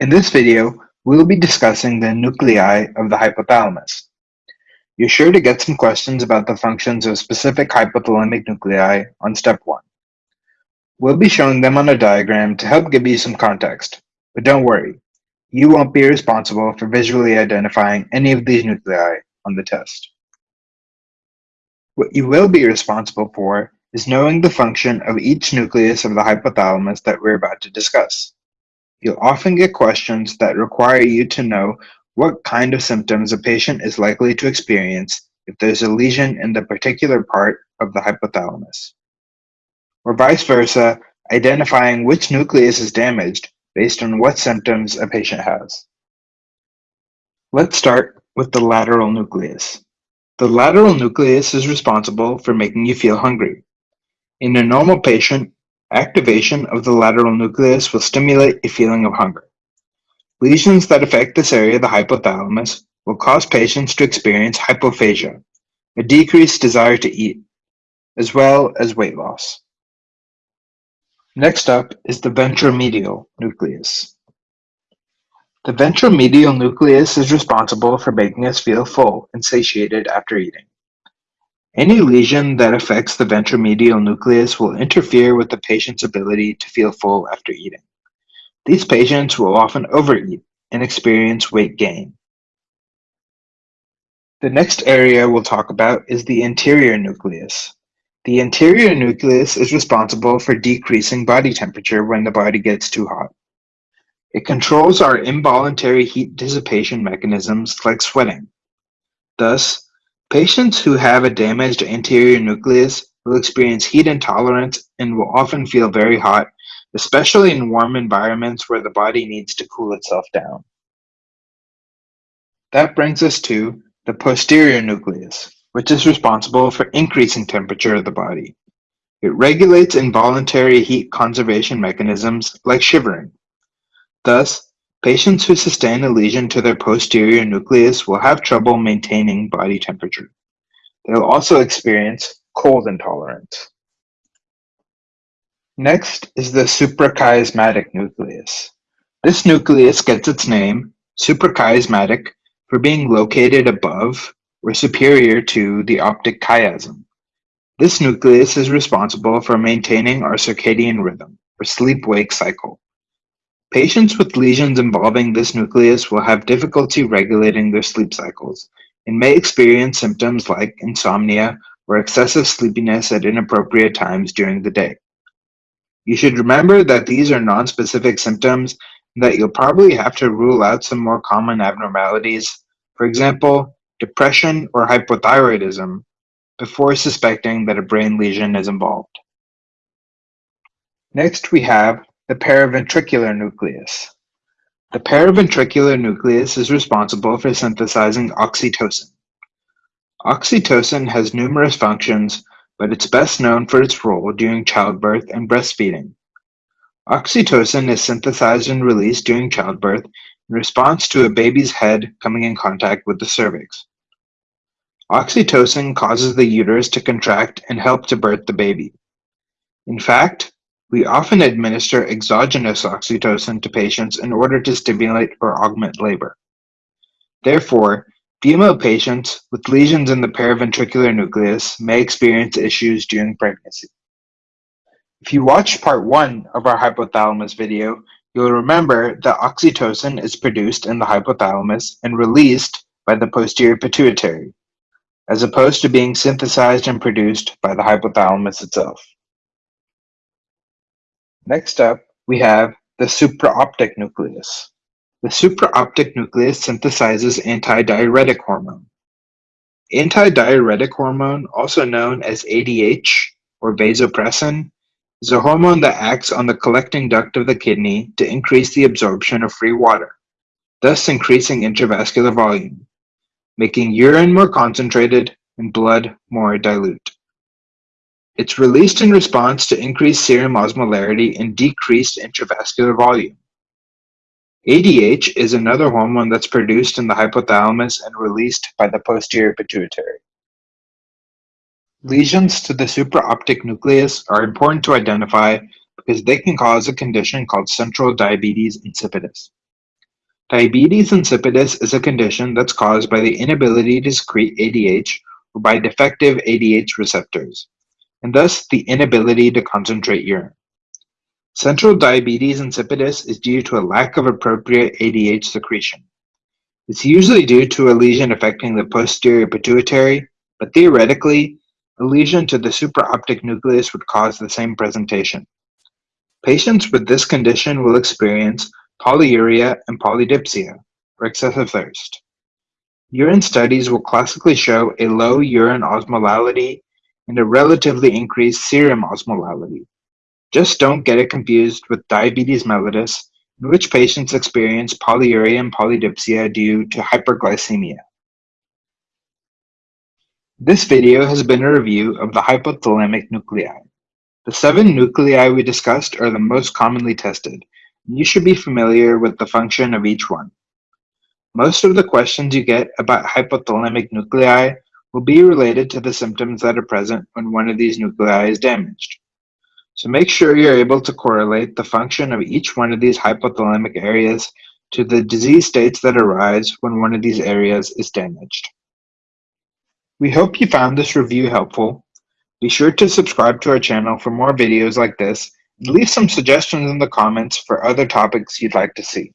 In this video, we will be discussing the nuclei of the hypothalamus. You're sure to get some questions about the functions of specific hypothalamic nuclei on step one. We'll be showing them on a diagram to help give you some context, but don't worry, you won't be responsible for visually identifying any of these nuclei on the test. What you will be responsible for is knowing the function of each nucleus of the hypothalamus that we're about to discuss. You'll often get questions that require you to know what kind of symptoms a patient is likely to experience if there's a lesion in the particular part of the hypothalamus. Or vice versa, identifying which nucleus is damaged based on what symptoms a patient has. Let's start with the lateral nucleus. The lateral nucleus is responsible for making you feel hungry. In a normal patient, Activation of the lateral nucleus will stimulate a feeling of hunger. Lesions that affect this area of the hypothalamus will cause patients to experience hypophagia, a decreased desire to eat, as well as weight loss. Next up is the ventromedial nucleus. The ventromedial nucleus is responsible for making us feel full and satiated after eating. Any lesion that affects the ventromedial nucleus will interfere with the patient's ability to feel full after eating. These patients will often overeat and experience weight gain. The next area we'll talk about is the anterior nucleus. The anterior nucleus is responsible for decreasing body temperature when the body gets too hot. It controls our involuntary heat dissipation mechanisms like sweating. Thus, Patients who have a damaged anterior nucleus will experience heat intolerance and will often feel very hot, especially in warm environments where the body needs to cool itself down. That brings us to the posterior nucleus, which is responsible for increasing temperature of the body. It regulates involuntary heat conservation mechanisms like shivering. Thus, Patients who sustain a lesion to their posterior nucleus will have trouble maintaining body temperature. They will also experience cold intolerance. Next is the suprachiasmatic nucleus. This nucleus gets its name, suprachiasmatic, for being located above or superior to the optic chiasm. This nucleus is responsible for maintaining our circadian rhythm, or sleep-wake cycle. Patients with lesions involving this nucleus will have difficulty regulating their sleep cycles and may experience symptoms like insomnia or excessive sleepiness at inappropriate times during the day. You should remember that these are nonspecific symptoms and that you'll probably have to rule out some more common abnormalities, for example, depression or hypothyroidism, before suspecting that a brain lesion is involved. Next, we have the paraventricular nucleus. The paraventricular nucleus is responsible for synthesizing oxytocin. Oxytocin has numerous functions, but it's best known for its role during childbirth and breastfeeding. Oxytocin is synthesized and released during childbirth in response to a baby's head coming in contact with the cervix. Oxytocin causes the uterus to contract and help to birth the baby. In fact, we often administer exogenous oxytocin to patients in order to stimulate or augment labor. Therefore, female patients with lesions in the paraventricular nucleus may experience issues during pregnancy. If you watched part one of our hypothalamus video, you'll remember that oxytocin is produced in the hypothalamus and released by the posterior pituitary, as opposed to being synthesized and produced by the hypothalamus itself. Next up, we have the supraoptic nucleus. The supraoptic nucleus synthesizes antidiuretic hormone. Antidiuretic hormone, also known as ADH or vasopressin, is a hormone that acts on the collecting duct of the kidney to increase the absorption of free water, thus increasing intravascular volume, making urine more concentrated and blood more dilute. It's released in response to increased serum osmolarity and decreased intravascular volume. ADH is another hormone that's produced in the hypothalamus and released by the posterior pituitary. Lesions to the supraoptic nucleus are important to identify because they can cause a condition called central diabetes insipidus. Diabetes insipidus is a condition that's caused by the inability to secrete ADH or by defective ADH receptors, and thus the inability to concentrate urine. Central diabetes insipidus is due to a lack of appropriate ADH secretion. It's usually due to a lesion affecting the posterior pituitary, but theoretically, a lesion to the supraoptic nucleus would cause the same presentation. Patients with this condition will experience polyuria and polydipsia, or excessive thirst. Urine studies will classically show a low urine osmolality and a relatively increased serum osmolality. Just don't get it confused with diabetes mellitus, in which patients experience polyuria and polydipsia due to hyperglycemia. This video has been a review of the hypothalamic nuclei. The seven nuclei we discussed are the most commonly tested, and you should be familiar with the function of each one. Most of the questions you get about hypothalamic nuclei will be related to the symptoms that are present when one of these nuclei is damaged. So make sure you're able to correlate the function of each one of these hypothalamic areas to the disease states that arise when one of these areas is damaged. We hope you found this review helpful. Be sure to subscribe to our channel for more videos like this and leave some suggestions in the comments for other topics you'd like to see.